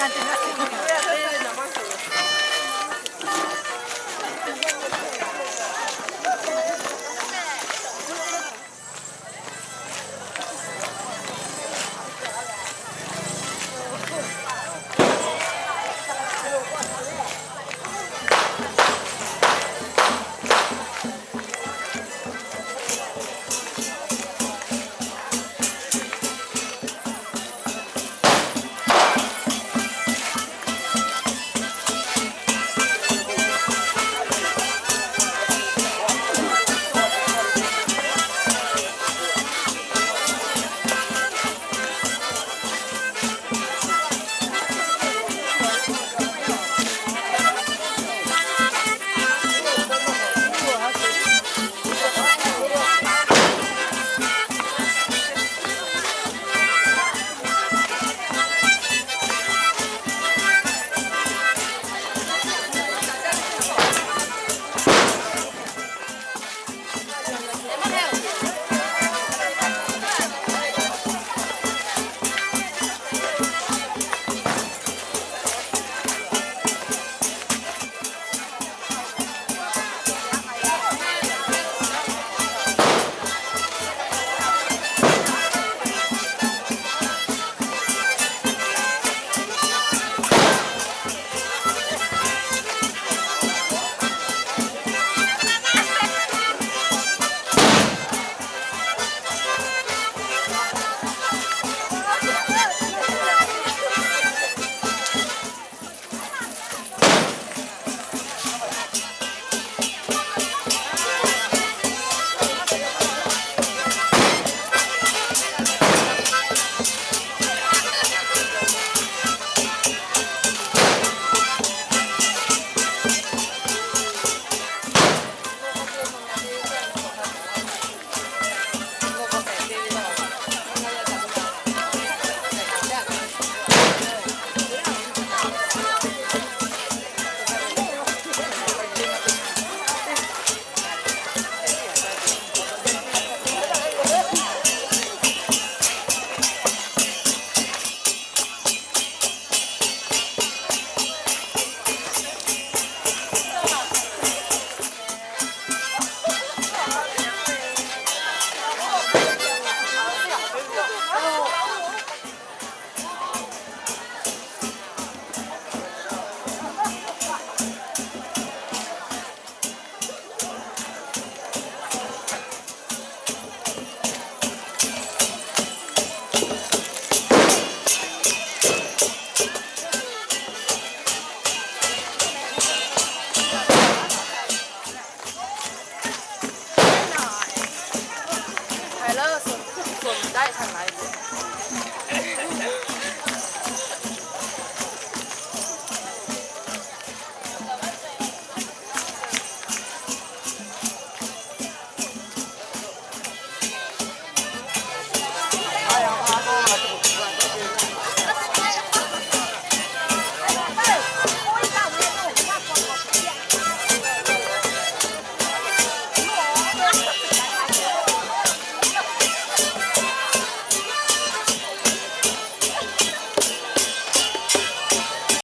adelante. Gracias.